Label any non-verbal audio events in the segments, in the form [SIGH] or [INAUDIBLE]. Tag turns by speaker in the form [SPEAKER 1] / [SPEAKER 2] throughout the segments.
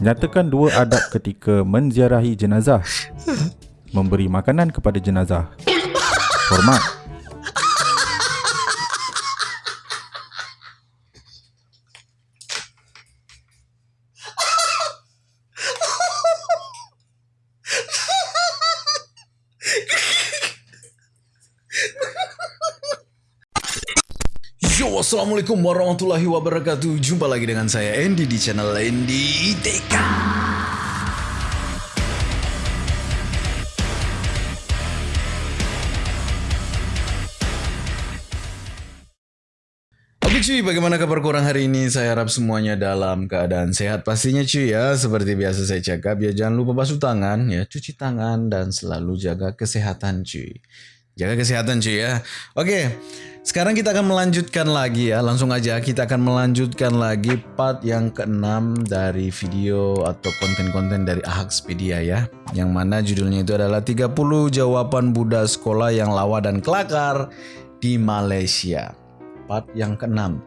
[SPEAKER 1] Nyatakan dua adab ketika menziarahi jenazah. Memberi makanan kepada jenazah. Hormat.
[SPEAKER 2] Assalamualaikum warahmatullahi wabarakatuh Jumpa lagi dengan saya Andy di channel Andy ITK Oke cuy, bagaimana kabar korang hari ini? Saya harap semuanya dalam keadaan sehat pastinya cuy ya. Seperti biasa saya cakap ya jangan lupa basuh tangan ya, cuci tangan dan selalu jaga kesehatan cuy. Jaga kesehatan cuy ya. Oke, sekarang kita akan melanjutkan lagi ya. Langsung aja kita akan melanjutkan lagi part yang keenam dari video atau konten-konten dari Ahaxpedia ya. Yang mana judulnya itu adalah 30 jawaban Buddha sekolah yang lawa dan kelakar di Malaysia. Part yang keenam.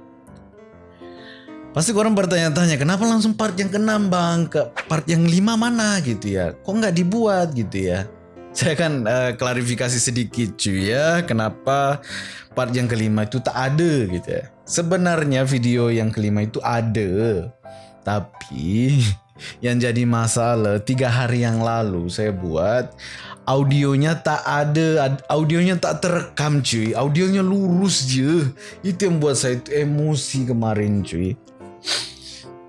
[SPEAKER 2] Pasti orang bertanya-tanya, kenapa langsung part yang keenam bang? Ke part yang lima mana gitu ya? Kok nggak dibuat gitu ya? Saya akan uh, klarifikasi sedikit cuy ya, kenapa part yang kelima itu tak ada gitu ya. Sebenarnya video yang kelima itu ada, tapi [LAUGHS] yang jadi masalah tiga hari yang lalu saya buat audionya tak ada, audionya tak terekam cuy, audionya lurus je. Itu yang buat saya emosi kemarin cuy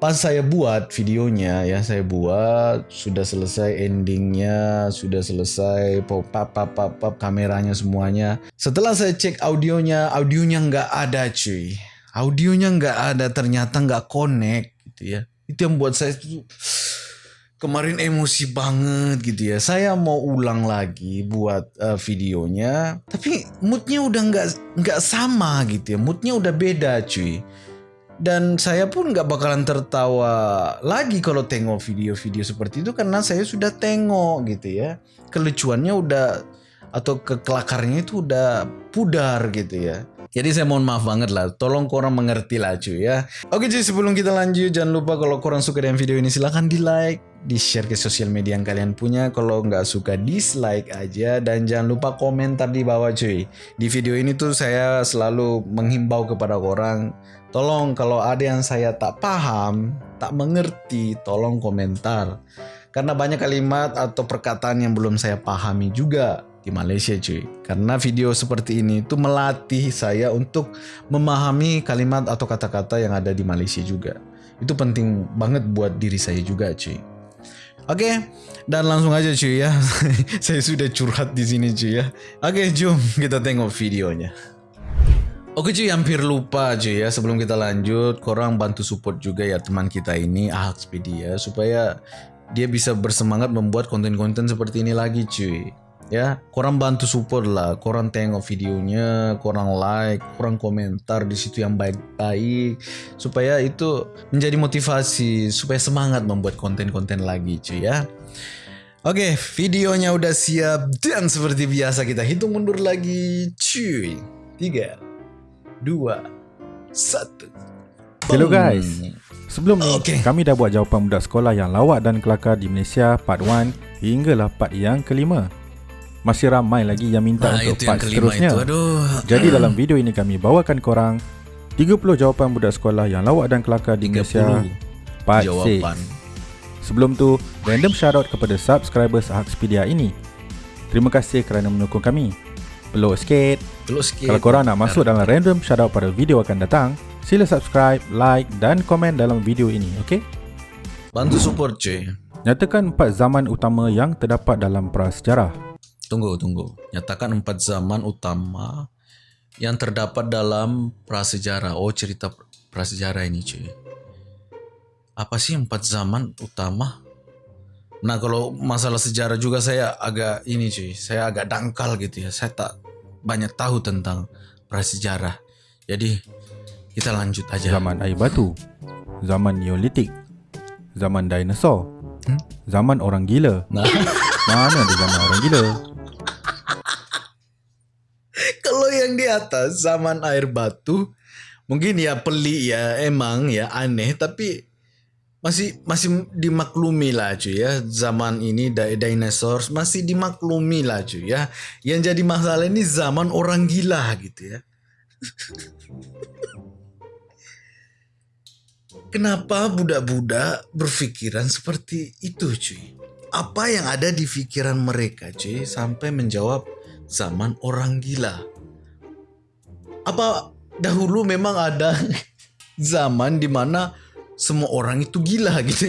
[SPEAKER 2] pas saya buat videonya ya saya buat sudah selesai endingnya sudah selesai pop pop pop pop, kameranya semuanya. Setelah saya cek audionya audionya nggak ada cuy. Audionya nggak ada ternyata nggak connect gitu ya. Itu yang buat saya kemarin emosi banget gitu ya. Saya mau ulang lagi buat uh, videonya tapi moodnya udah nggak nggak sama gitu ya. Moodnya udah beda cuy dan saya pun nggak bakalan tertawa lagi kalau tengok video-video seperti itu karena saya sudah tengok gitu ya kelucuannya udah atau kekelakarnya itu udah pudar gitu ya jadi saya mohon maaf banget lah, tolong korang mengerti lah cuy ya. Oke cuy sebelum kita lanjut jangan lupa kalau korang suka dengan video ini silahkan di like, di share ke sosial media yang kalian punya. Kalau nggak suka dislike aja dan jangan lupa komentar di bawah cuy. Di video ini tuh saya selalu menghimbau kepada orang, tolong kalau ada yang saya tak paham, tak mengerti, tolong komentar. Karena banyak kalimat atau perkataan yang belum saya pahami juga di Malaysia cuy. Karena video seperti ini itu melatih saya untuk memahami kalimat atau kata-kata yang ada di Malaysia juga. Itu penting banget buat diri saya juga cuy. Oke, dan langsung aja cuy ya. [LAUGHS] saya sudah curhat di sini cuy ya. Oke, jom kita tengok videonya. Oke cuy, hampir lupa cuy ya. Sebelum kita lanjut, korang bantu support juga ya teman kita ini, Ahaxpedia, supaya dia bisa bersemangat membuat konten-konten seperti ini lagi cuy ya korang bantu support lah korang tengok videonya korang like korang komentar di situ yang baik-baik supaya itu menjadi motivasi supaya semangat membuat konten-konten lagi cuy ya Oke, videonya udah siap dan seperti biasa kita hitung mundur lagi, cuy. Tiga, dua, satu.
[SPEAKER 1] Hello guys. Sebelum ni, okay. kami dah buat jawapan budak sekolah yang lawak dan kelakar di Malaysia part 1 hinggalah part yang kelima masih ramai lagi yang minta nah, untuk part seterusnya. Itu, aduh. Jadi dalam video ini kami bawakan korang 30 jawapan budak sekolah yang lawak dan kelakar di Malaysia part jawapan. 6. Sebelum tu, random shoutout kepada subscribers Hackspedia ini. Terima kasih kerana mendukung kami. Peluk sikit. Peluk sikit. Kalau korang nak masuk dalam random shoutout pada video akan datang, sila subscribe, like dan komen dalam video ini, okey?
[SPEAKER 2] Bantu support cuy.
[SPEAKER 1] Nyatakan empat zaman utama yang terdapat dalam prasejarah.
[SPEAKER 2] Tunggu, tunggu. Nyatakan empat zaman utama yang terdapat dalam prasejarah. Oh, cerita prasejarah ini, cuy. Apa sih empat zaman utama? Nah, kalau masalah sejarah juga saya agak ini, cuy. Saya agak dangkal gitu ya. Saya tak banyak tahu tentang prasejarah. Jadi, kita lanjut aja.
[SPEAKER 1] Zaman air batu. Zaman Neolitik. Zaman dinosaur. Hmm? Zaman orang gila. Nah. [LAUGHS] Mana ada zaman orang gila?
[SPEAKER 2] yang di atas zaman air batu mungkin ya pelik ya emang ya aneh tapi masih masih dimaklumi lah cuy ya. Zaman ini dinosaurus masih dimaklumi lah cuy ya. Yang jadi masalah ini zaman orang gila gitu ya. [LAUGHS] Kenapa budak-budak berpikiran seperti itu cuy? Apa yang ada di pikiran mereka cuy sampai menjawab zaman orang gila? Apa dahulu memang ada [LAUGHS] zaman di mana semua orang itu gila [LAUGHS] gitu.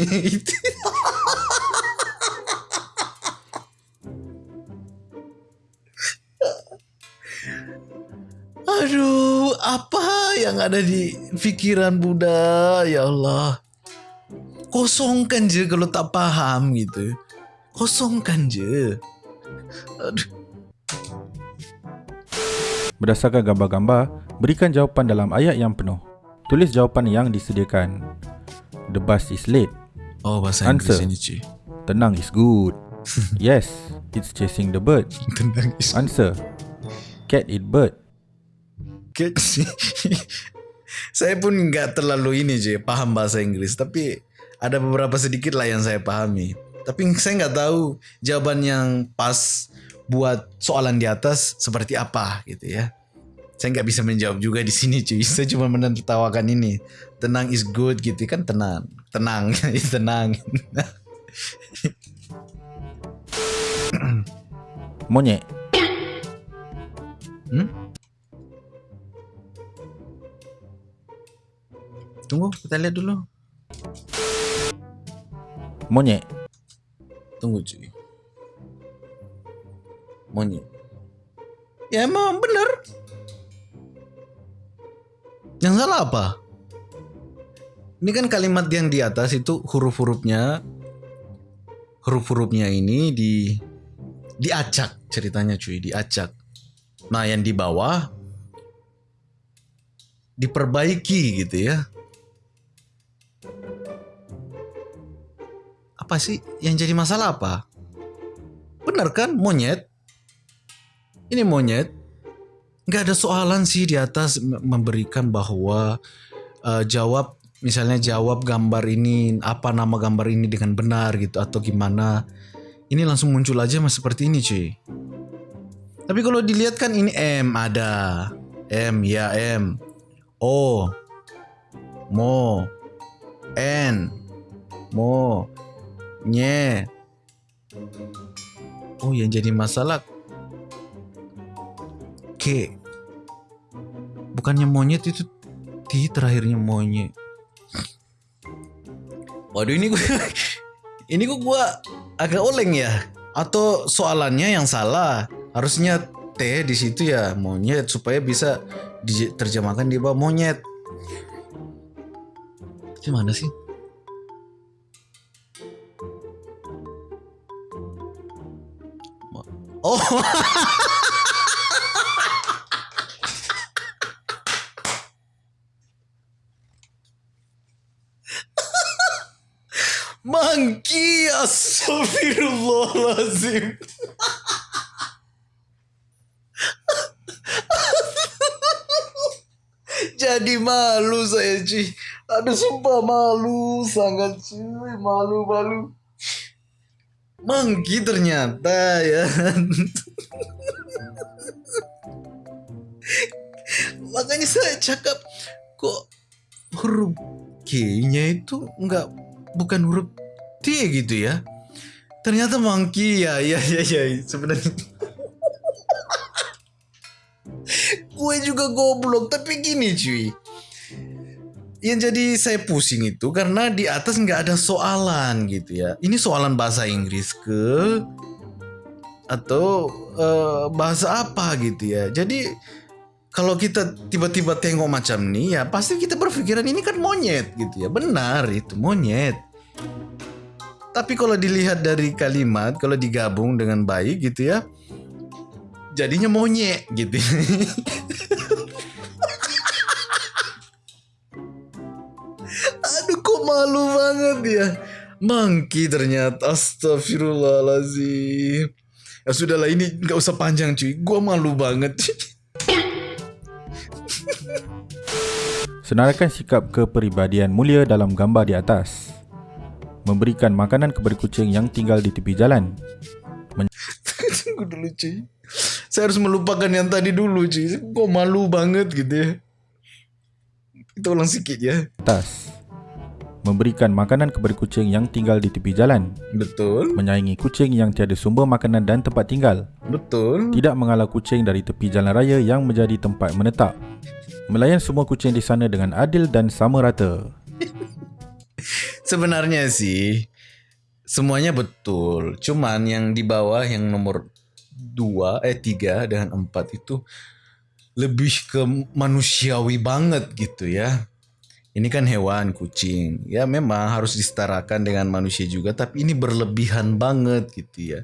[SPEAKER 2] Aduh, apa yang ada di pikiran Buddha? Ya Allah. Kosongkan je kalau tak paham gitu. Kosongkan je.
[SPEAKER 1] Aduh. Berdasarkan gambar-gambar, berikan jawapan dalam ayat yang penuh. Tulis jawapan yang disediakan. The bus is late.
[SPEAKER 2] Oh, bahasa Answer. Inggeris ini, Ci.
[SPEAKER 1] Tenang is good. [LAUGHS] yes, it's chasing the bird. Tenang is Answer. Cat eat bird.
[SPEAKER 2] Cat [LAUGHS] Saya pun enggak terlalu ini, Ci, paham bahasa Inggris. Tapi ada beberapa sedikit lah yang saya pahami. Tapi saya enggak tahu jawaban yang pas buat soalan di atas seperti apa gitu ya. Saya enggak bisa menjawab juga di sini cuy. [LAUGHS] Saya cuma menertawakan ini. Tenang is good gitu. Kan tenang. Tenang. [LAUGHS] Tenang. [COUGHS]
[SPEAKER 1] Monyet. Hmm?
[SPEAKER 2] tunggu kita lihat dulu.
[SPEAKER 1] Monyet.
[SPEAKER 2] Tunggu cuy. Monyet. Ya emang benar salah apa ini kan kalimat yang di atas itu huruf-hurufnya huruf-hurufnya ini di diacak ceritanya cuy, diacak. Nah, yang di bawah diperbaiki gitu ya. Apa sih yang jadi masalah apa? Benar kan monyet? Ini monyet. Nggak ada soalan sih di atas memberikan bahwa uh, jawab misalnya jawab gambar ini apa nama gambar ini dengan benar gitu atau gimana. Ini langsung muncul aja mas seperti ini cuy. Tapi kalau dilihat kan ini M ada. M ya M. O Mo N Mo Nye Oh yang jadi masalah K Bukannya monyet itu T terakhirnya monyet Waduh ini gue [LAUGHS] ini kok gue agak oleng ya atau soalannya yang salah harusnya T di situ ya monyet supaya bisa diterjemahkan di bawah monyet. Gimana sih? Oh. [LAUGHS] Monkey Astagfirullahaladzim Jadi malu saya cuy Aduh sumpah malu Sangat cuy Malu-malu. Monkey ternyata ya. Makanya saya cakap Kok huruf K-nya itu enggak bukan huruf T gitu ya. Ternyata monkey. Ya, ya, ya, ya. Sebenarnya. Gue juga goblok tapi gini cuy. Yang jadi saya pusing itu karena di atas nggak ada soalan gitu ya. Ini soalan bahasa Inggris ke atau uh, bahasa apa gitu ya. Jadi kalau kita tiba-tiba tengok macam ini ya pasti kita berpikiran ini kan monyet gitu ya. Benar itu monyet tapi kalau dilihat dari kalimat, kalau digabung dengan baik gitu ya, jadinya monyet gitu. [LAUGHS] Aduh kok malu banget ya. Monkey ternyata astagfirullahalazim. Ya sudahlah ini nggak usah panjang cuy. Gua malu banget. [LAUGHS]
[SPEAKER 1] Senaraikan sikap kepribadian mulia dalam gambar di atas. Memberikan makanan kepada kucing yang tinggal di tepi jalan.
[SPEAKER 2] Men- [LAUGHS] Tunggu dulu cuy. Saya harus melupakan yang tadi dulu cuy. Kok malu banget gitu ya. Kita ulang sikit ya.
[SPEAKER 1] Atas. Memberikan makanan kepada kucing yang tinggal di tepi jalan.
[SPEAKER 2] Betul.
[SPEAKER 1] Menyayangi kucing yang tiada sumber makanan dan tempat tinggal.
[SPEAKER 2] Betul.
[SPEAKER 1] Tidak mengalah kucing dari tepi jalan raya yang menjadi tempat menetap. Melayan semua kucing di sana dengan adil dan sama rata.
[SPEAKER 2] Sebenarnya sih semuanya betul. Cuman yang di bawah yang nomor 2 eh 3 dengan 4 itu lebih ke manusiawi banget gitu ya. Ini kan hewan kucing. Ya memang harus disetarakan dengan manusia juga tapi ini berlebihan banget gitu ya.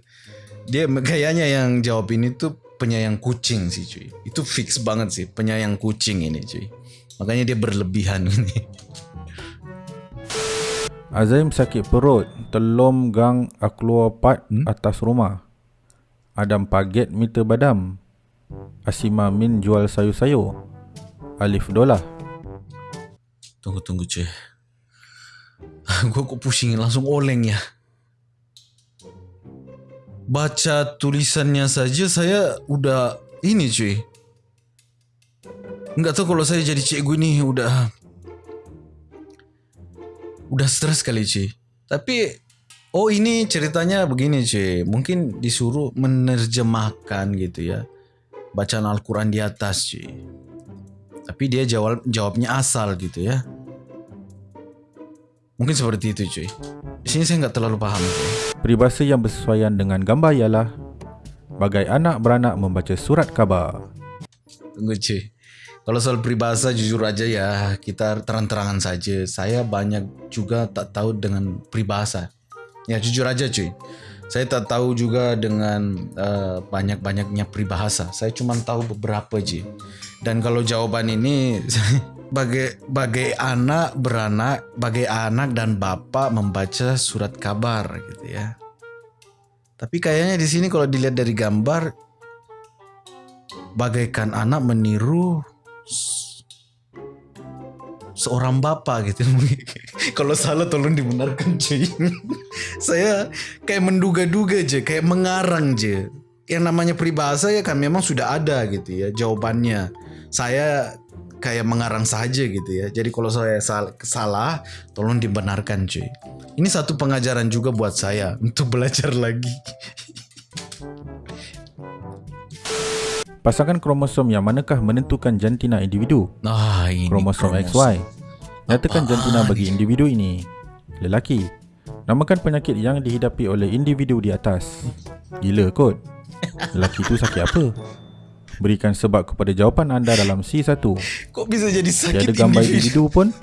[SPEAKER 2] Dia kayaknya yang jawab ini tuh penyayang kucing sih cuy. Itu fix banget sih penyayang kucing ini cuy. Makanya dia berlebihan ini. [LAUGHS]
[SPEAKER 1] Azaim sakit perut, telom gang keluar pat hmm? atas rumah. Adam paget meter badam. Asima min jual sayur-sayur. Alif dolah.
[SPEAKER 2] Tunggu tunggu cuy. [LAUGHS] Gue kok pusing langsung oleng ya. Baca tulisannya saja saya udah ini cuy. Enggak tahu kalau saya jadi cikgu nih udah udah stres kali cuy. Tapi oh ini ceritanya begini cuy. Mungkin disuruh menerjemahkan gitu ya. Bacaan Al-Quran di atas cuy. Tapi dia jawab jawabnya asal gitu ya. Mungkin seperti itu cuy. Di sini saya nggak terlalu paham cuy.
[SPEAKER 1] Peribahasa yang bersesuaian dengan gambar ialah Bagai anak beranak membaca surat khabar.
[SPEAKER 2] Tunggu cuy. Kalau soal peribahasa jujur aja ya kita terang-terangan saja. Saya banyak juga tak tahu dengan peribahasa. Ya jujur aja cuy. Saya tak tahu juga dengan uh, banyak-banyaknya peribahasa. Saya cuma tahu beberapa aja. Dan kalau jawaban ini [LAUGHS] bagai bagai anak beranak, bagai anak dan bapak membaca surat kabar gitu ya. Tapi kayaknya di sini kalau dilihat dari gambar bagaikan anak meniru seorang bapak gitu. [LAUGHS] Kalau salah tolong dibenarkan cuy. Saya kayak menduga-duga aja, kayak mengarang aja. Yang namanya peribahasa ya kan memang sudah ada gitu ya jawabannya. Saya kayak mengarang saja gitu ya. Jadi kalau saya salah, tolong dibenarkan cuy. Ini satu pengajaran juga buat saya untuk [LAUGHS] belajar lagi.
[SPEAKER 1] Pasangan kromosom yang manakah menentukan jantina individu?
[SPEAKER 2] Ah, ini
[SPEAKER 1] kromosom, kromosom XY. Nyatakan jantina bagi individu ini. Lelaki. Namakan penyakit yang dihidapi oleh individu di atas. Gila kot. Lelaki itu sakit apa? Berikan sebab kepada jawapan anda dalam C1.
[SPEAKER 2] Kok bisa jadi sakit
[SPEAKER 1] Tiada gambar individu pun.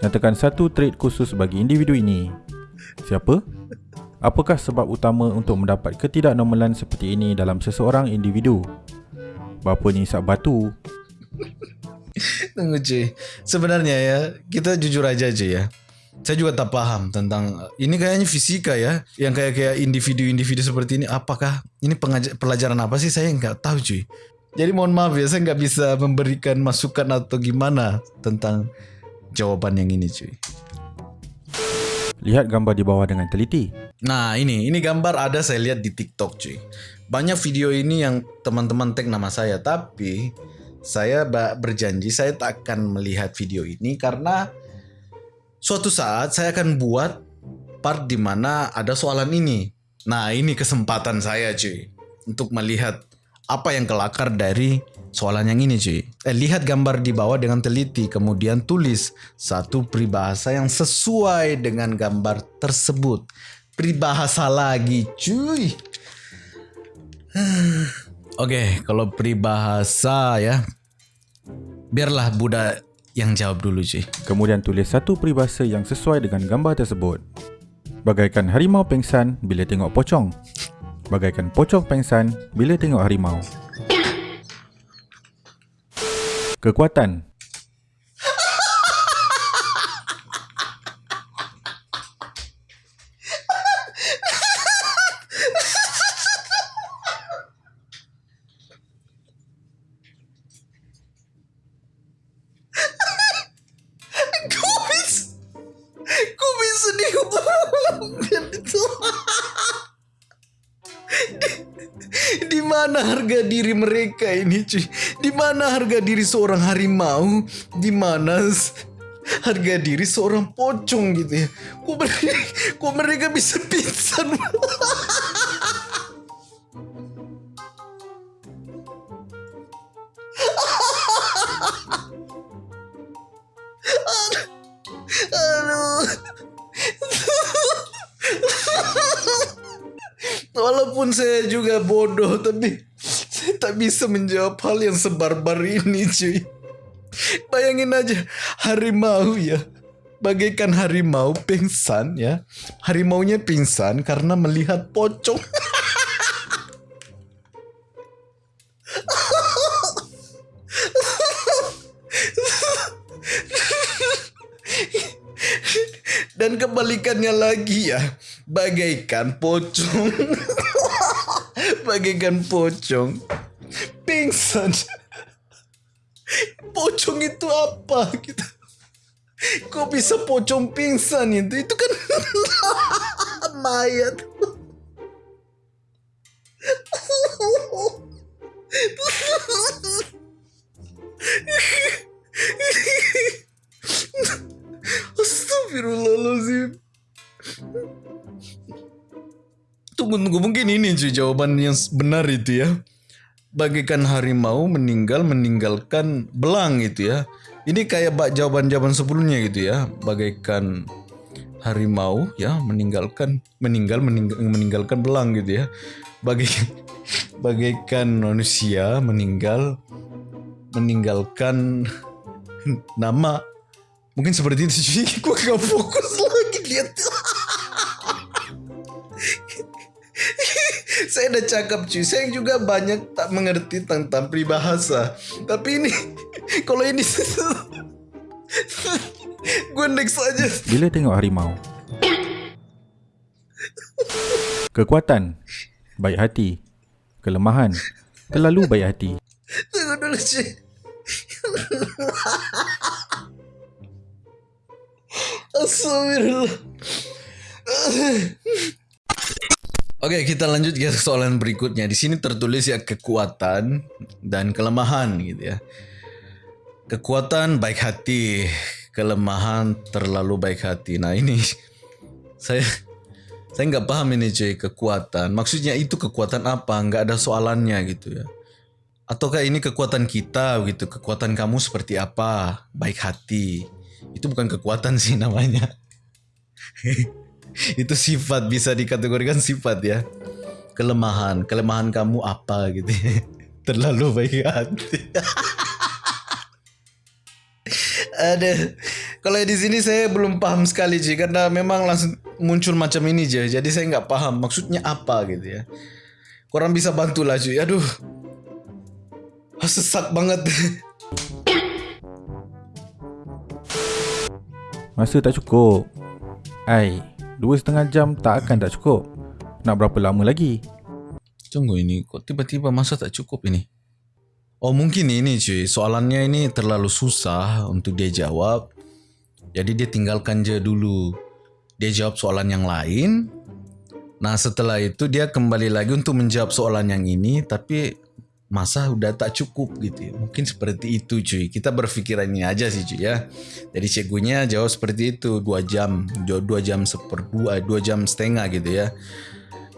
[SPEAKER 1] Nyatakan satu trait khusus bagi individu ini. Siapa? Apakah sebab utama untuk mendapat ketidaknormalan seperti ini dalam seseorang individu? Bapa ni isap batu?
[SPEAKER 2] Tunggu cuy Sebenarnya ya Kita jujur aja aja ya. Saya juga tak paham tentang ini kayaknya fisika ya yang kayak kayak individu-individu seperti ini. Apakah ini pengajar, pelajaran apa sih? Saya nggak tahu cuy jadi mohon maaf ya saya nggak bisa memberikan masukan atau gimana tentang jawaban yang ini cuy
[SPEAKER 1] lihat gambar di bawah dengan teliti.
[SPEAKER 2] Nah ini ini gambar ada saya lihat di TikTok cuy banyak video ini yang teman-teman tag nama saya tapi saya berjanji saya tak akan melihat video ini karena suatu saat saya akan buat part di mana ada soalan ini. Nah, ini kesempatan saya cuy untuk melihat apa yang kelakar dari soalan yang ini cuy. Eh, lihat gambar di bawah dengan teliti kemudian tulis satu peribahasa yang sesuai dengan gambar tersebut. Peribahasa lagi cuy. [SIGHS] Oke, okay, kalau peribahasa ya. Biarlah Buddha yang jawab dulu cuy.
[SPEAKER 1] Kemudian tulis satu peribahasa yang sesuai dengan gambar tersebut. Bagaikan harimau pengsan bila tengok pocong. Bagaikan pocong pengsan bila tengok harimau. Kekuatan
[SPEAKER 2] diri mereka ini cuy? Di mana harga diri seorang harimau? Di mana harga diri seorang pocong gitu ya? Kok mereka, kok mereka bisa pingsan? Walaupun saya juga bodoh tapi [LAUGHS] tak bisa menjawab hal yang sebarbar ini cuy. Bayangin aja harimau ya. Bagaikan harimau pingsan ya. Harimaunya pingsan karena melihat pocong. [LAUGHS] Dan kebalikannya lagi ya, bagaikan pocong. [LAUGHS] bagaikan pocong. Pingsan. Pocong itu apa gitu? Kok bisa pocong pingsan itu? Itu kan [LAUGHS] mayat. Astagfirullahaladzim. Tunggu. Mungkin ini cuy jawaban yang benar itu ya. Bagaikan harimau meninggal meninggalkan belang gitu ya. Ini kayak jawaban-jawaban sebelumnya gitu ya. Bagaikan harimau ya meninggalkan meninggal meninggal meninggalkan belang gitu ya. Bagai [LAUGHS] bagaikan manusia meninggal meninggalkan [LAUGHS] nama Mungkin seperti itu sih. Gue gak fokus lagi lihat. [LAUGHS] saya udah cakap cuy. Saya juga banyak tak mengerti tentang peribahasa. Tapi ini, [LAUGHS] kalau ini, [LAUGHS] gue next aja.
[SPEAKER 1] Bila tengok harimau, kekuatan, baik hati, kelemahan, terlalu baik hati.
[SPEAKER 2] Tunggu dulu cuy. Astagfirullah. Oke, kita lanjut ke soalan berikutnya. Di sini tertulis ya kekuatan dan kelemahan gitu ya. Kekuatan baik hati, kelemahan terlalu baik hati. Nah ini [LAUGHS] saya saya nggak paham ini cuy kekuatan. Maksudnya itu kekuatan apa? Nggak ada soalannya gitu ya. Ataukah ini kekuatan kita gitu? Kekuatan kamu seperti apa? Baik hati itu bukan kekuatan sih namanya. [LAUGHS] [LAUGHS] itu sifat bisa dikategorikan sifat ya. Kelemahan, kelemahan kamu apa gitu. [LAUGHS] Terlalu baik hati. [LAUGHS] Ada. Kalau di sini saya belum paham sekali sih karena memang langsung muncul macam ini aja. Jadi saya nggak paham maksudnya apa gitu ya. Kurang bisa bantu lah cuy. Aduh. Sesak banget.
[SPEAKER 1] Masa tak cukup Ai Dua setengah jam tak akan tak cukup. Nak berapa lama lagi?
[SPEAKER 2] Tunggu ini Kok tiba-tiba masa tak cukup ini? Oh mungkin ini cuy. Soalannya ini terlalu susah Untuk dia jawab. Jadi dia tinggalkan je dulu. Dia jawab soalan yang lain. Nah setelah itu dia kembali lagi untuk menjawab soalan yang ini. Tapi masa udah tak cukup gitu ya. Mungkin seperti itu cuy. Kita berpikiran aja sih cuy ya. Jadi cekunya jawab seperti itu dua jam, dua jam seperdua, dua jam setengah gitu ya.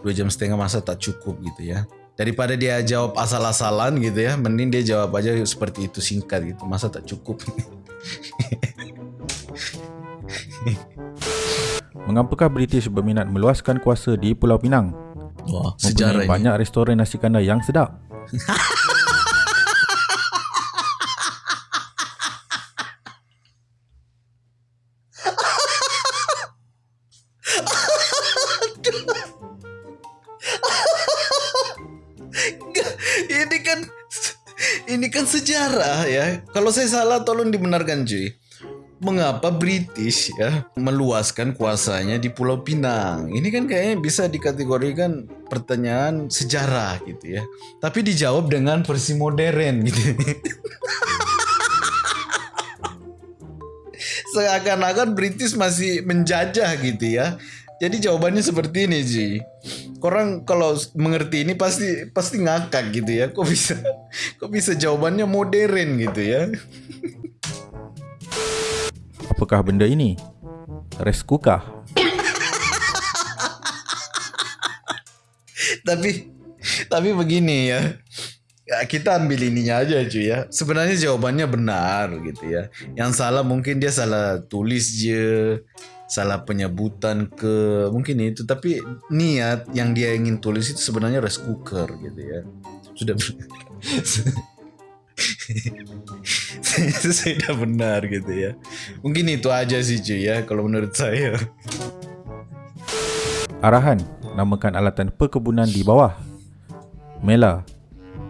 [SPEAKER 2] Dua jam setengah masa tak cukup gitu ya. Daripada dia jawab asal-asalan gitu ya, mending dia jawab aja seperti itu singkat gitu. Masa tak cukup. [LAUGHS]
[SPEAKER 1] Mengapakah British berminat meluaskan kuasa di Pulau Pinang?
[SPEAKER 2] Wah, sejarah
[SPEAKER 1] ini. banyak restoran nasi kandar yang sedap.
[SPEAKER 2] ini kan ini kan sejarah ya. Kalau saya salah tolong dibenarkan cuy mengapa British ya meluaskan kuasanya di Pulau Pinang. Ini kan kayaknya bisa dikategorikan pertanyaan sejarah gitu ya. Tapi dijawab dengan versi modern gitu. [LAUGHS] Seakan-akan British masih menjajah gitu ya. Jadi jawabannya seperti ini Ji. Korang kalau mengerti ini pasti pasti ngakak gitu ya. Kok bisa kok bisa jawabannya modern gitu ya?
[SPEAKER 1] Apakah benda ini? Rice cooker.
[SPEAKER 2] tapi tapi begini ya. ya. Kita ambil ininya aja cuy ya. Sebenarnya jawabannya benar gitu ya. Yang salah mungkin dia salah tulis je salah penyebutan ke mungkin itu tapi niat yang dia ingin tulis itu sebenarnya rice cooker gitu ya sudah sudah benar gitu ya. Mungkin itu aja sih cuy ya kalau menurut saya.
[SPEAKER 1] Arahan namakan alatan perkebunan di bawah. Mela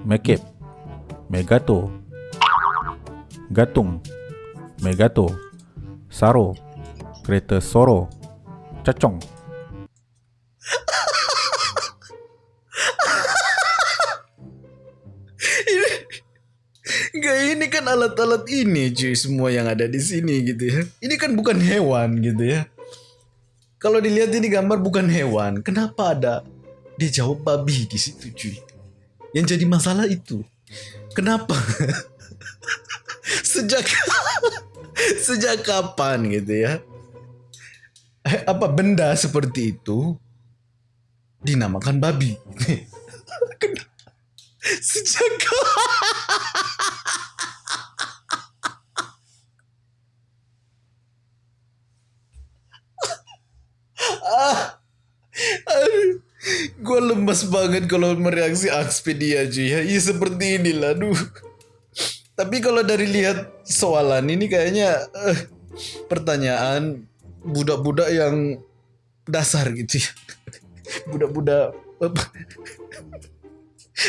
[SPEAKER 1] Mekep Megato Gatung Megato Saro kereta Soro Cacong
[SPEAKER 2] alat-alat ini cuy semua yang ada di sini gitu ya. Ini kan bukan hewan gitu ya. Kalau dilihat ini gambar bukan hewan, kenapa ada dia jawab babi di situ cuy? Yang jadi masalah itu. Kenapa? [LAUGHS] sejak [LAUGHS] sejak kapan gitu ya? apa benda seperti itu dinamakan babi. [LAUGHS] Sejak ah, gue lemas banget kalau mereaksi Expedia cuy ya. Iya seperti inilah, duh. Tapi kalau dari lihat soalan ini kayaknya uh, pertanyaan budak-budak yang dasar gitu ya. [LAUGHS] Budak-budak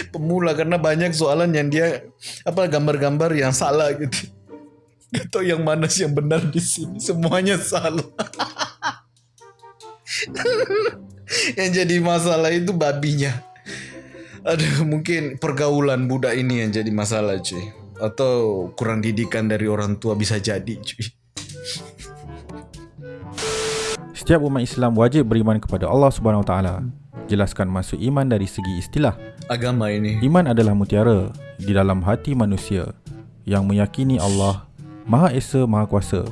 [SPEAKER 2] pemula karena banyak soalan yang dia apa gambar-gambar yang salah gitu. Gak tau yang mana sih yang benar di sini. Semuanya salah. [LAUGHS] yang jadi masalah itu babinya. Aduh, mungkin pergaulan budak ini yang jadi masalah, cuy. Atau kurang didikan dari orang tua bisa jadi, cuy.
[SPEAKER 1] Setiap umat Islam wajib beriman kepada Allah Subhanahu Wa Taala. Jelaskan maksud iman dari segi istilah.
[SPEAKER 2] Agama ini.
[SPEAKER 1] Iman adalah mutiara di dalam hati manusia yang meyakini Allah Maha Esa Maha Kuasa.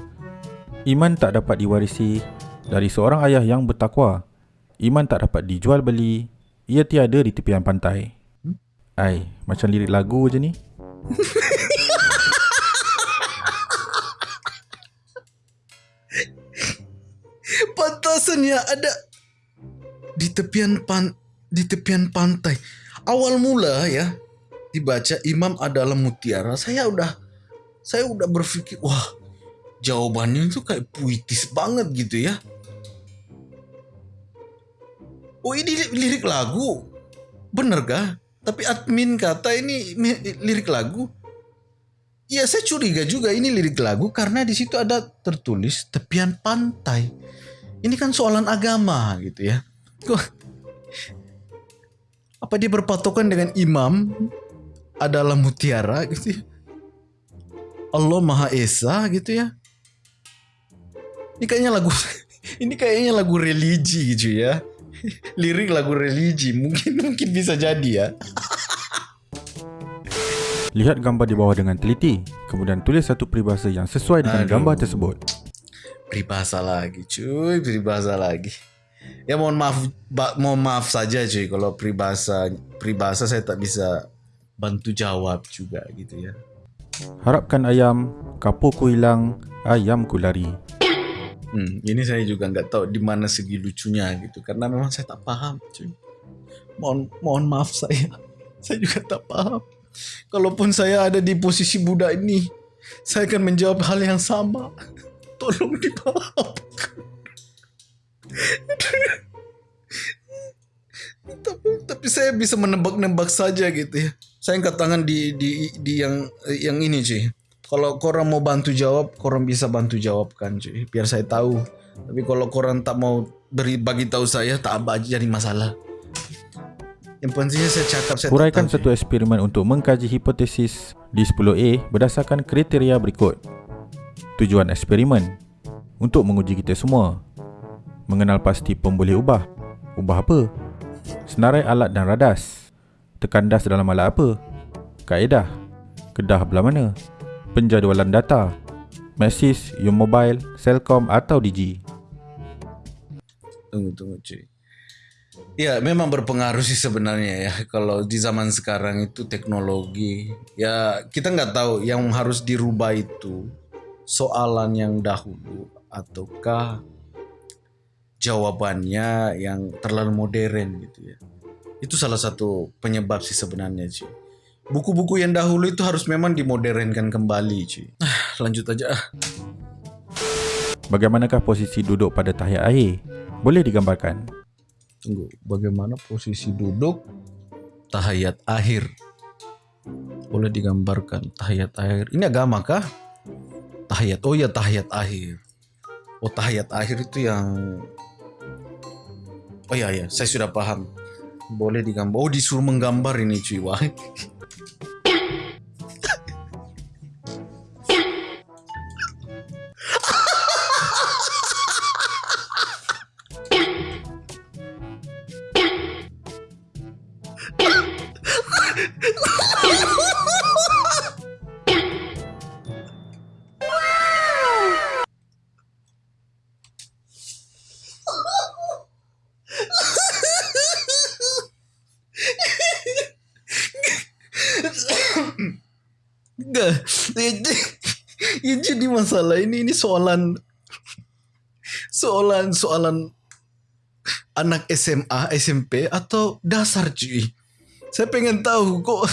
[SPEAKER 1] Iman tak dapat diwarisi dari seorang ayah yang bertakwa. Iman tak dapat dijual beli. Ia tiada di tepian pantai. Ai, macam lirik lagu je ni. [LAUGHS]
[SPEAKER 2] Pantasannya ada di tepian pan di tepian pantai. Awal mula ya dibaca Imam adalah mutiara. Saya udah saya udah berpikir wah jawabannya itu kayak puitis banget gitu ya. Oh ini lirik lagu, bener gak? Tapi admin kata ini lirik lagu. Ya saya curiga juga ini lirik lagu karena di situ ada tertulis tepian pantai. Ini kan soalan agama gitu ya. Apa dia berpatokan dengan imam adalah mutiara gitu ya? Allah Maha Esa gitu ya. Ini kayaknya lagu [LAUGHS] ini kayaknya lagu religi gitu ya. Lirik lagu religi mungkin mungkin bisa jadi ya.
[SPEAKER 1] Lihat gambar di bawah dengan teliti, kemudian tulis satu peribahasa yang sesuai dengan Aduh. gambar tersebut.
[SPEAKER 2] Peribahasa lagi, cuy, peribahasa lagi. Ya mohon maaf, mohon maaf saja cuy kalau peribahasa peribahasa saya tak bisa bantu jawab juga gitu ya.
[SPEAKER 1] Harapkan ayam, kapurku hilang, ayamku lari.
[SPEAKER 2] Hmm, ini saya juga nggak tahu di mana segi lucunya gitu karena memang saya tak paham cuy. Mohon mohon maaf saya. [LAUGHS] Saya juga tak paham. Kalaupun saya ada di posisi budak ini, saya akan menjawab hal yang sama. [LAUGHS] Tolong dimaafkan. [LAUGHS] tapi, tapi saya bisa menebak-nebak saja gitu ya. Saya angkat tangan di di di yang yang ini cuy kalau korang mau bantu jawab, korang bisa bantu jawab kan cuy. Biar saya tahu. Tapi kalau korang tak mau beri bagi tahu saya, tak apa aja jadi masalah. Yang pentingnya saya cakap saya
[SPEAKER 1] Uraikan satu eksperimen untuk mengkaji hipotesis di 10A berdasarkan kriteria berikut. Tujuan eksperimen untuk menguji kita semua. Mengenal pasti pemboleh ubah. Ubah apa? Senarai alat dan radas. Tekan das dalam alat apa? Kaedah. Kedah belah mana? Penjadualan data. Maxis, U-Mobile, Cellcom atau Digi.
[SPEAKER 2] Tunggu, tunggu cuy. Ya memang berpengaruh sih sebenarnya ya kalau di zaman sekarang itu teknologi ya kita nggak tahu yang harus dirubah itu soalan yang dahulu ataukah jawabannya yang terlalu modern gitu ya itu salah satu penyebab sih sebenarnya cuy buku-buku yang dahulu itu harus memang dimodernkan kembali cuy ah, lanjut aja ah.
[SPEAKER 1] bagaimanakah posisi duduk pada tahiyat akhir boleh digambarkan
[SPEAKER 2] Tunggu, bagaimana posisi duduk tahayat akhir? Boleh digambarkan tahayat akhir. Ini agama kah? Tahayat. Oh ya tahayat akhir. Oh tahayat akhir itu yang Oh ya ya, saya sudah paham. Boleh digambar. Oh disuruh menggambar ini cuy. Wah. Soalan soalan soalan anak SMA, SMP atau dasar cuy. Saya pengen tahu kok [LAUGHS]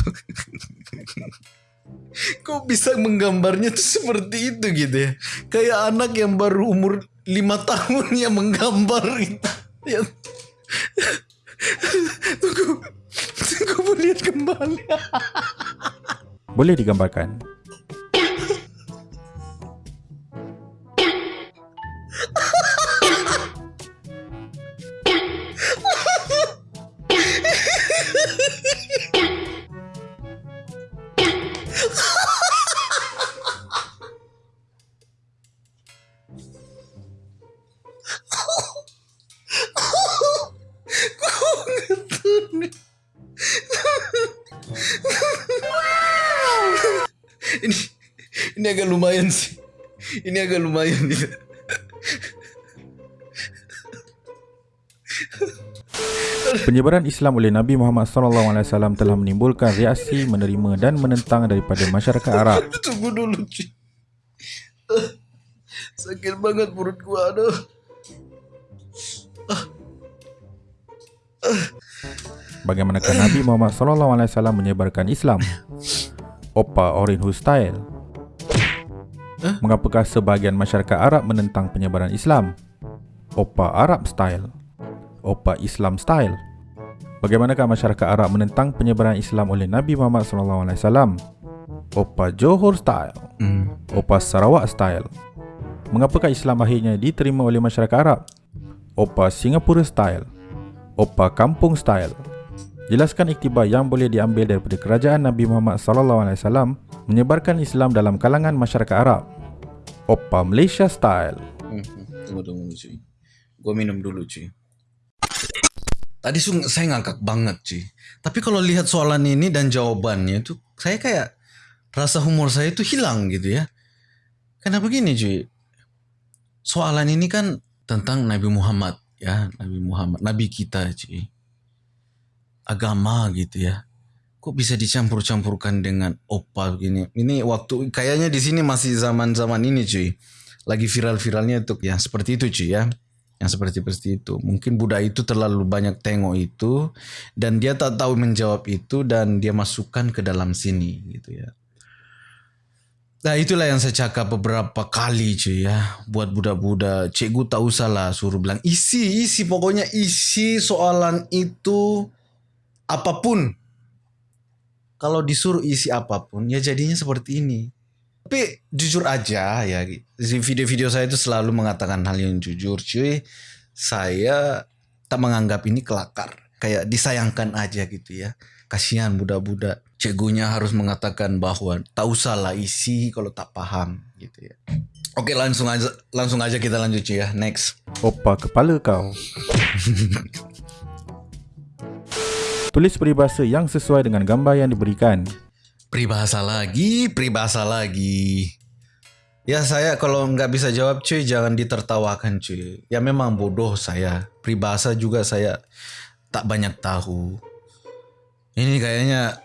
[SPEAKER 2] kok bisa menggambarnya tuh seperti itu gitu ya. Kayak anak yang baru umur lima tahun yang menggambar gitu. Ya. [LAUGHS] Tunggu, tunggu lihat kembali. [LAUGHS]
[SPEAKER 1] boleh digambarkan?
[SPEAKER 2] Ini agak lumayan sih. Ini agak lumayan nih.
[SPEAKER 1] Penyebaran Islam oleh Nabi Muhammad SAW telah menimbulkan reaksi menerima dan menentang daripada masyarakat Arab. [LAUGHS]
[SPEAKER 2] Tunggu dulu, cuy. Sakit banget perut gua, aduh.
[SPEAKER 1] Bagaimanakah Nabi Muhammad SAW menyebarkan Islam? Opa Orinhu Style Mengapakah sebahagian masyarakat Arab menentang penyebaran Islam? Opa Arab Style Opa Islam Style Bagaimanakah masyarakat Arab menentang penyebaran Islam oleh Nabi Muhammad SAW? Opa Johor Style hmm. Opa Sarawak Style Mengapakah Islam akhirnya diterima oleh masyarakat Arab? Opa Singapura Style Opa Kampung Style Jelaskan iktibar yang boleh diambil daripada kerajaan Nabi Muhammad wasallam menyebarkan Islam dalam kalangan masyarakat Arab. Oppa Malaysia style.
[SPEAKER 2] Hmm, tunggu tunggu cuy. Gua minum dulu cuy. Tadi saya ngangkak banget cuy. Tapi kalau lihat soalan ini dan jawabannya itu saya kayak rasa humor saya itu hilang gitu ya. Kenapa begini cuy? Soalan ini kan tentang Nabi Muhammad ya, Nabi Muhammad, Nabi kita cuy agama gitu ya. Kok bisa dicampur-campurkan dengan opa begini? Ini waktu kayaknya di sini masih zaman-zaman ini cuy. Lagi viral-viralnya itu yang seperti itu cuy ya. Yang seperti seperti itu. Mungkin Buddha itu terlalu banyak tengok itu dan dia tak tahu menjawab itu dan dia masukkan ke dalam sini gitu ya. Nah itulah yang saya cakap beberapa kali cuy ya Buat budak-budak Cikgu tak usah lah suruh bilang Isi, isi pokoknya isi soalan itu apa pun kalau disuruh isi apa pun ya jadinya seperti ini. Tapi jujur aja ya di video-video saya itu selalu mengatakan hal yang jujur cuy. Saya tak menganggap ini kelakar. Kayak disayangkan aja gitu ya. Kasihan budak-budak. Cegunya harus mengatakan bahwa tak usah lah isi kalau tak paham gitu ya. Oke langsung aja langsung aja kita lanjut cuy ya. Next.
[SPEAKER 1] Opa kepala kau. [LAUGHS] Tulis peribahasa yang sesuai dengan gambar yang diberikan.
[SPEAKER 2] Peribahasa lagi, peribahasa lagi. Ya saya kalau nggak bisa jawab cuy jangan ditertawakan cuy. Ya memang bodoh saya. Peribahasa juga saya tak banyak tahu. Ini kayaknya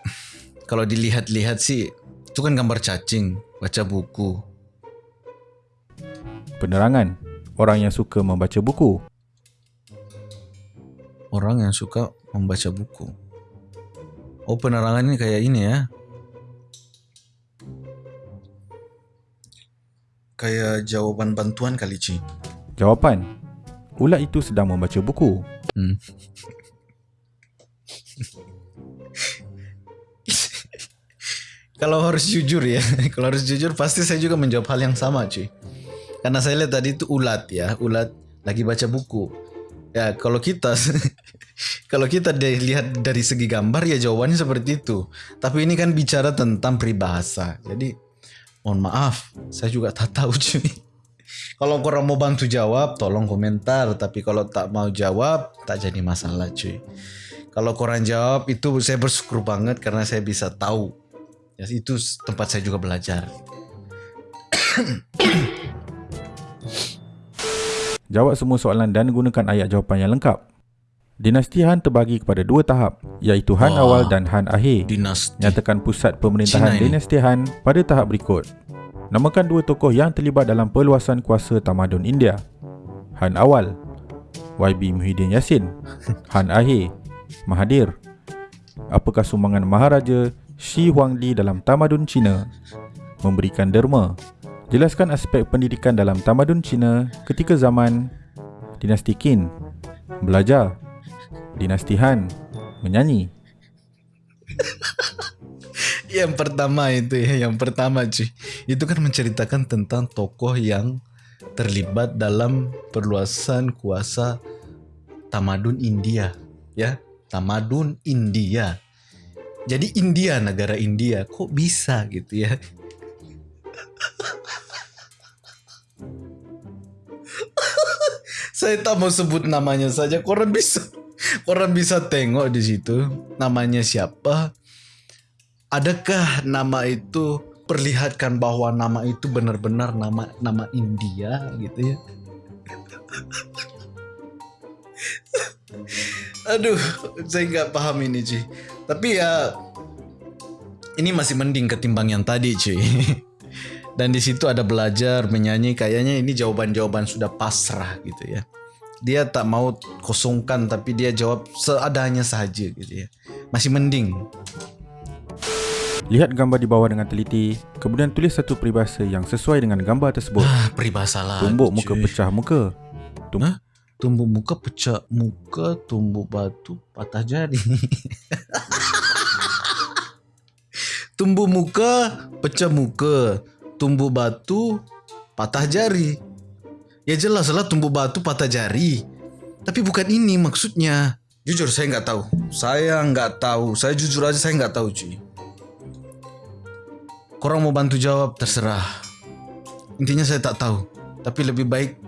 [SPEAKER 2] kalau dilihat-lihat sih itu kan gambar cacing, baca buku.
[SPEAKER 1] Penerangan. Orang yang suka membaca buku.
[SPEAKER 2] Orang yang suka membaca buku. Oh penerangan ini kayak ini ya. kayak jawaban bantuan kali Ci.
[SPEAKER 1] Jawapan. Ulat itu sedang membaca buku. Hmm. [LAUGHS]
[SPEAKER 2] kalau harus jujur ya, [LAUGHS] kalau harus jujur pasti saya juga menjawab hal yang sama cuy. Karena saya lihat tadi itu ulat ya, ulat lagi baca buku. Ya kalau kita [LAUGHS] kalau kita lihat dari segi gambar ya jawabannya seperti itu. Tapi ini kan bicara tentang peribahasa. Jadi Mohon maaf, saya juga tak tahu [LAUGHS] cuy. Kalau korang mau bantu jawab, tolong komentar. Tapi kalau tak mau jawab, tak jadi masalah cuy. Kalau korang jawab, itu saya bersyukur banget karena saya bisa tahu. Ya, itu tempat saya juga belajar.
[SPEAKER 1] Jawab semua soalan dan gunakan ayat jawapan yang lengkap. Dinasti Han terbagi kepada dua tahap, iaitu Han oh, awal dan Han akhir. Dinasti. Nyatakan pusat pemerintahan dinasti Han pada tahap berikut. Namakan dua tokoh yang terlibat dalam perluasan kuasa tamadun India. Han awal, YB Muhyiddin Yassin. [LAUGHS] Han akhir, Mahathir. Apakah sumbangan Maharaja Shi Huangdi dalam tamadun Cina? Memberikan derma. Jelaskan aspek pendidikan dalam tamadun Cina ketika zaman dinasti Qin. Belajar Dinasti Han menyanyi. [LAUGHS]
[SPEAKER 2] yang pertama itu ya, yang pertama cuy. Itu kan menceritakan tentang tokoh yang terlibat dalam perluasan kuasa tamadun India, ya. Tamadun India. Jadi India negara India kok bisa gitu ya? [LAUGHS] Saya tak mau sebut namanya saja, korang bisa Orang bisa tengok di situ namanya siapa. Adakah nama itu perlihatkan bahwa nama itu benar-benar nama nama India gitu ya? [LAUGHS] Aduh, saya nggak paham ini cuy. Tapi ya ini masih mending ketimbang yang tadi cuy. [LAUGHS] Dan di situ ada belajar menyanyi kayaknya ini jawaban-jawaban sudah pasrah gitu ya dia tak mau kosongkan tapi dia jawab seadanya sahaja gitu ya. Masih mending.
[SPEAKER 1] Lihat gambar di bawah dengan teliti, kemudian tulis satu peribahasa yang sesuai dengan gambar tersebut.
[SPEAKER 2] Ah, peribahasa lah.
[SPEAKER 1] Tumbuk muka cuy. pecah muka.
[SPEAKER 2] Tum Hah? Tumbuk muka pecah muka, tumbuk batu patah jari. [LAUGHS] tumbuk muka pecah muka, tumbuk batu patah jari. Ya jelas lah tumbuh batu patah jari. Tapi bukan ini maksudnya. Jujur saya nggak tahu. Saya nggak tahu. Saya jujur aja saya nggak tahu cuy. Korang mau bantu jawab terserah. Intinya saya tak tahu. Tapi lebih baik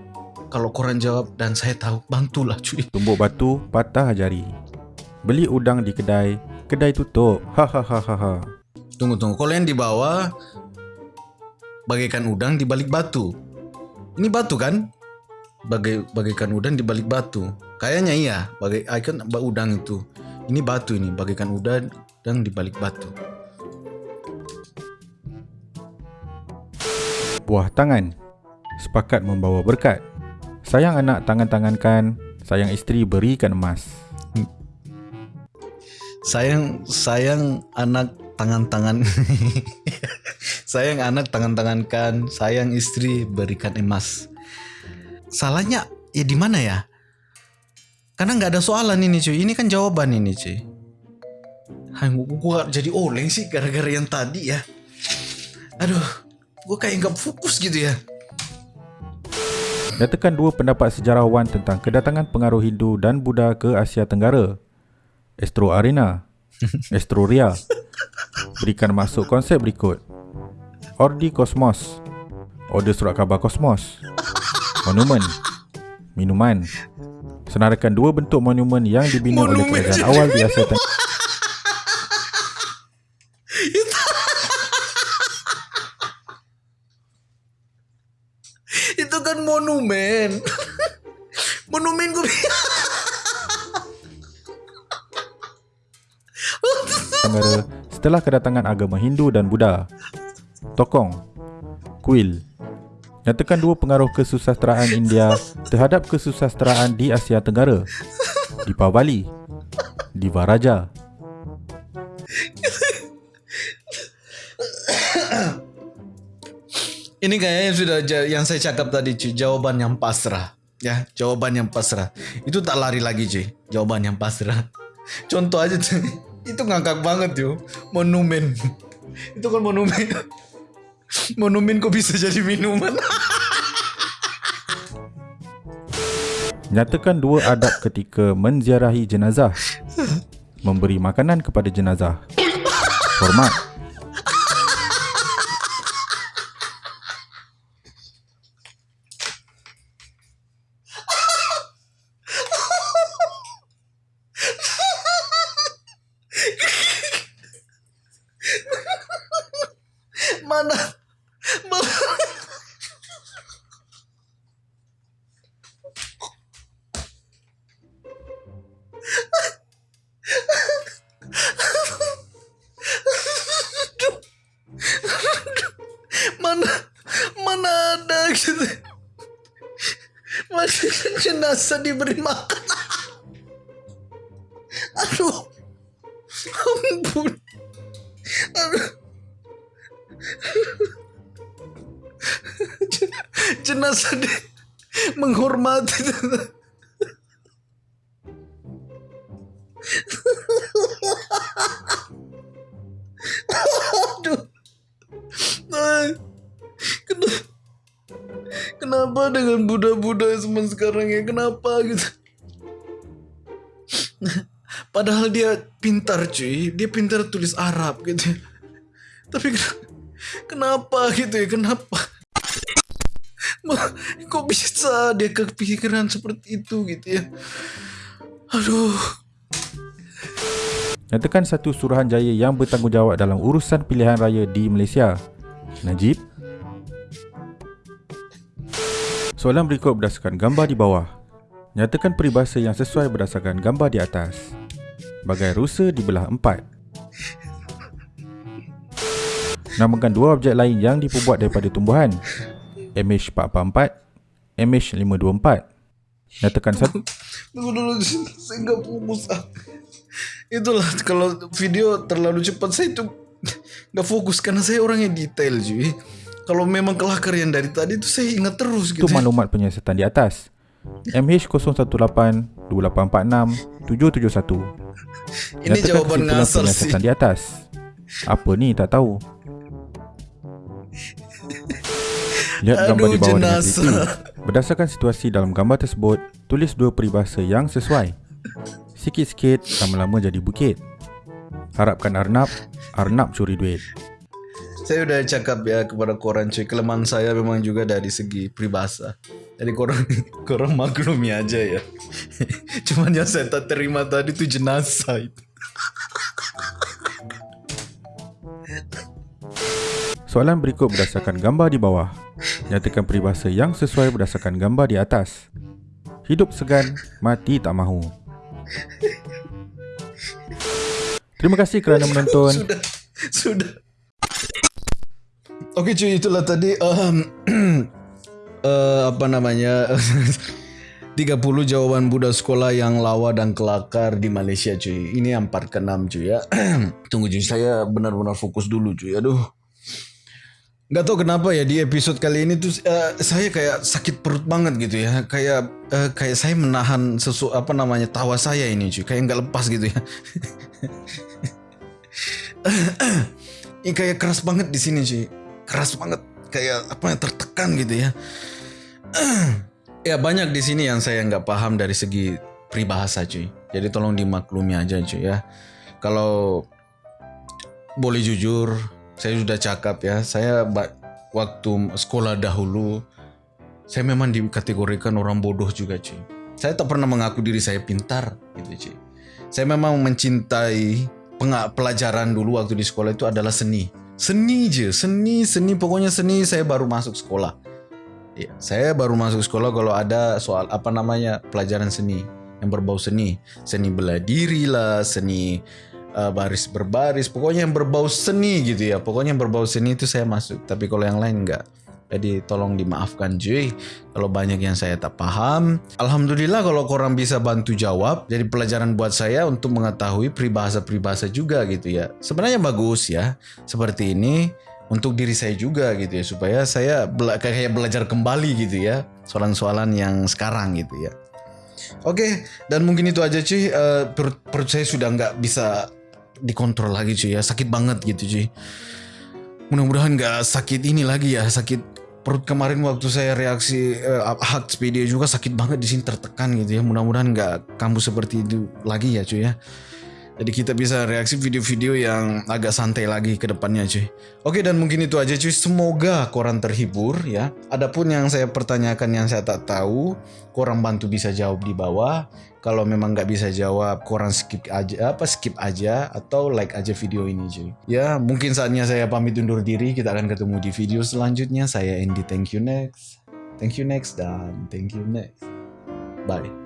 [SPEAKER 2] kalau korang jawab dan saya tahu bantulah cuy.
[SPEAKER 1] Tumbuk batu patah jari. Beli udang di kedai, kedai tutup. Hahaha.
[SPEAKER 2] Tunggu tunggu. Kalau yang di bawah bagaikan udang di balik batu. Ini batu kan? Bagai bagaikan udang di balik batu. Kayaknya iya, bagai ikon udang itu. Ini batu ini, bagaikan udang dan di balik batu.
[SPEAKER 1] Buah tangan. Sepakat membawa berkat. Sayang anak tangan-tangankan, sayang isteri berikan emas.
[SPEAKER 2] Sayang sayang anak tangan-tangan [LAUGHS] sayang anak tangan-tangankan sayang istri berikan emas. Salahnya ya di mana ya? Karena nggak ada soalan ini cuy. Ini kan jawaban ini cuy. Hai, gua jadi oleng sih gara-gara yang tadi ya. Aduh gua kayak nggak fokus gitu ya.
[SPEAKER 1] Nyatakan dua pendapat sejarawan tentang kedatangan pengaruh Hindu dan Buddha ke Asia Tenggara. Astro Arena, [LAUGHS] Astro Ria, Berikan masuk konsep berikut Ordi Kosmos Order surat khabar Kosmos Monumen Minuman Senarakan dua bentuk monumen yang dibina monumen oleh kerajaan awal di Asia Tenggara.
[SPEAKER 2] Itu kan monumen. monumen gue.
[SPEAKER 1] setelah kedatangan agama Hindu dan Buddha. Tokong, Kuil, nyatakan dua pengaruh kesusasteraan India terhadap kesusasteraan di Asia Tenggara. Di Pavali, di Varaja.
[SPEAKER 2] Ini kayaknya sudah yang saya cakap tadi cuy, jawaban yang pasrah. Ya, jawaban yang pasrah. Itu tak lari lagi cuy, jawaban yang pasrah. Contoh aja cuy, [LAUGHS] itu ngangkak banget yo, monumen. [LAUGHS] Itu kan monumen. Monumen kok bisa jadi minuman?
[SPEAKER 1] Nyatakan dua adab ketika menziarahi jenazah. Memberi makanan kepada jenazah. Hormat.
[SPEAKER 2] Jenazah diberi makan. [LAUGHS] Aduh. Ampun. Aduh. [LAUGHS] Jenazah di menghormati. Zaman sekarang ya? Kenapa gitu? Padahal dia pintar cuy, dia pintar tulis Arab gitu. Tapi kenapa gitu ya? Kenapa? Kok bisa dia kepikiran seperti itu gitu ya? Aduh.
[SPEAKER 1] Nyatakan satu suruhanjaya yang bertanggungjawab dalam urusan pilihan raya di Malaysia. Najib, Soalan berikut berdasarkan gambar di bawah. Nyatakan peribahasa yang sesuai berdasarkan gambar di atas. Bagai rusa dibelah empat. Namakan dua objek lain yang diperbuat daripada tumbuhan. MH444, MH524. Nyatakan satu.
[SPEAKER 2] Tunggu dulu, saya enggak fokus. Itulah kalau video terlalu cepat saya itu enggak fokus karena saya orang yang detail cuy kalau memang kelakar yang dari tadi itu saya ingat terus
[SPEAKER 1] gitu. Itu maklumat penyiasatan di atas. MH018 2846 771.
[SPEAKER 2] Ini jawaban ngasal
[SPEAKER 1] sih. di atas. Apa ni tak tahu. Lihat gambar di bawah jenazah. dengan Berdasarkan situasi dalam gambar tersebut, tulis dua peribahasa yang sesuai. Sikit-sikit, lama-lama jadi bukit. Harapkan Arnab, Arnab curi duit
[SPEAKER 2] saya udah cakap ya kepada korang cuy. Kelemahan saya memang juga dari segi peribahasa. Jadi korang [LAUGHS] korang maklumi aja ya. [LAUGHS] Cuman yang saya tak terima tadi tuh jenazah itu.
[SPEAKER 1] Soalan berikut berdasarkan gambar di bawah. Nyatakan peribahasa yang sesuai berdasarkan gambar di atas. Hidup segan, mati tak mahu. Terima kasih kerana menonton. [LAUGHS]
[SPEAKER 2] Sudah, sudah Okey cuy itulah tadi um, uh, [CLEARS THROAT] apa namanya [LAUGHS] 30 jawaban budak sekolah yang lawa dan kelakar di Malaysia cuy. Ini yang part ke-6 cuy ya. [CLEARS THROAT] Tunggu cuy saya benar-benar fokus dulu cuy. Aduh. Gak tau kenapa ya di episode kali ini tuh uh, saya kayak sakit perut banget gitu ya. Kayak uh, kayak saya menahan sesu apa namanya tawa saya ini cuy. Kayak nggak lepas gitu ya. [LAUGHS] ini kayak keras banget di sini cuy keras banget kayak apa yang tertekan gitu ya. [CLEARS THROAT] ya banyak di sini yang saya nggak paham dari segi peribahasa cuy. Jadi tolong dimaklumi aja cuy ya. Kalau boleh jujur, saya sudah cakap ya. Saya waktu sekolah dahulu saya memang dikategorikan orang bodoh juga cuy. Saya tak pernah mengaku diri saya pintar gitu cuy. Saya memang mencintai pelajaran dulu waktu di sekolah itu adalah seni. Seni je, seni, seni, pokoknya seni saya baru masuk sekolah. Ya, saya baru masuk sekolah kalau ada soal apa namanya pelajaran seni yang berbau seni, seni bela diri lah, seni uh, baris berbaris, pokoknya yang berbau seni gitu ya. Pokoknya yang berbau seni itu saya masuk, tapi kalau yang lain enggak. Jadi tolong dimaafkan cuy kalau banyak yang saya tak paham. Alhamdulillah kalau korang bisa bantu jawab. Jadi pelajaran buat saya untuk mengetahui peribahasa-peribahasa juga gitu ya. Sebenarnya bagus ya. Seperti ini untuk diri saya juga gitu ya supaya saya bela kayak belajar kembali gitu ya soalan-soalan yang sekarang gitu ya. Oke, dan mungkin itu aja cuy. Uh, perut, perut saya sudah nggak bisa dikontrol lagi cuy ya. Sakit banget gitu cuy. Mudah-mudahan nggak sakit ini lagi ya, sakit perut kemarin waktu saya reaksi uh, hak video juga sakit banget di sini tertekan gitu ya. Mudah-mudahan nggak kambuh seperti itu lagi ya cuy ya. Jadi kita bisa reaksi video-video yang agak santai lagi ke depannya cuy. Oke dan mungkin itu aja cuy. Semoga korang terhibur ya. Adapun yang saya pertanyakan yang saya tak tahu, korang bantu bisa jawab di bawah. Kalau memang nggak bisa jawab, korang skip aja apa skip aja atau like aja video ini cuy. Ya mungkin saatnya saya pamit undur diri. Kita akan ketemu di video selanjutnya. Saya Andy. Thank you next. Thank you next dan thank you next. Bye.